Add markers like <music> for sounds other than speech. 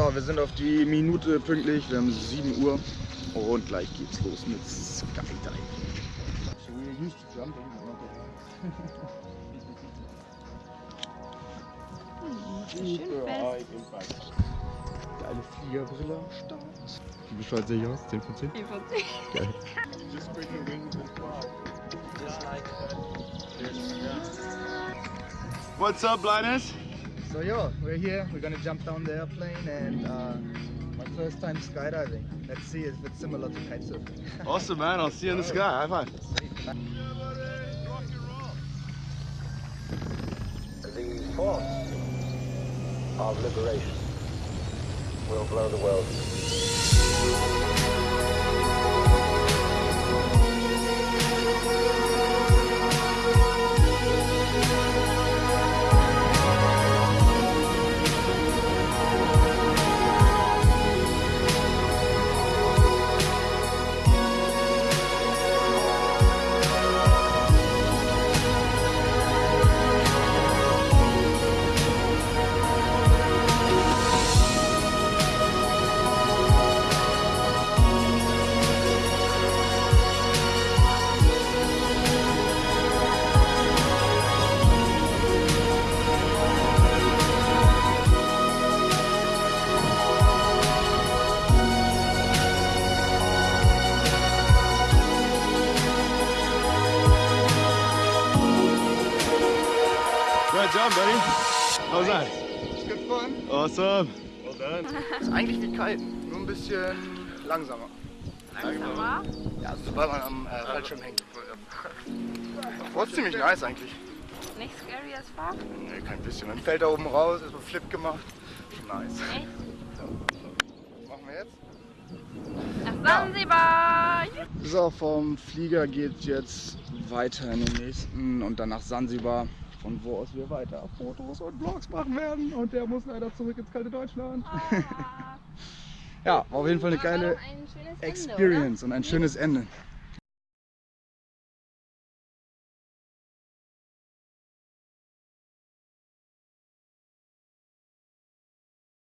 So, wir sind auf die Minute pünktlich. Wir haben 7 Uhr und gleich geht's los mit Schön fest. Geile Fliegerbrille am Start. Wie bescheuert sehe ich aus? 10 von 10? Die von sich. Just bring your wings and fly. Just like What's up, Linus? So yo, we're here. We're gonna jump down the airplane and uh, my first time skydiving. Let's see if it's similar to kitesurfing. <laughs> Awesome, man. I'll see you in the sky. High five. The force of liberation will blow the world. Good job, buddy. How's that? It's good fun. Awesome. Well done. <laughs> Ist eigentlich wie kiten, nur ein bisschen langsamer. Langsamer. Ja, sobald man am äh, Fallschirm hängt. War ziemlich nice eigentlich. Nicht scary as fuck. Nee, kein bisschen. Man fällt da oben raus, ist so Flip gemacht. Schon nice. Echt? Was machen wir jetzt? Nach Sansibar. So, vom Flieger geht jetzt weiter in den nächsten und dann nach Sansibar, von wo aus wir weiter Fotos und Vlogs machen werden. Und der muss leider zurück ins kalte Deutschland. Ah. <laughs> Ja, war auf jeden Fall eine geile ein schönes Ende, Experience und ein schönes Ende.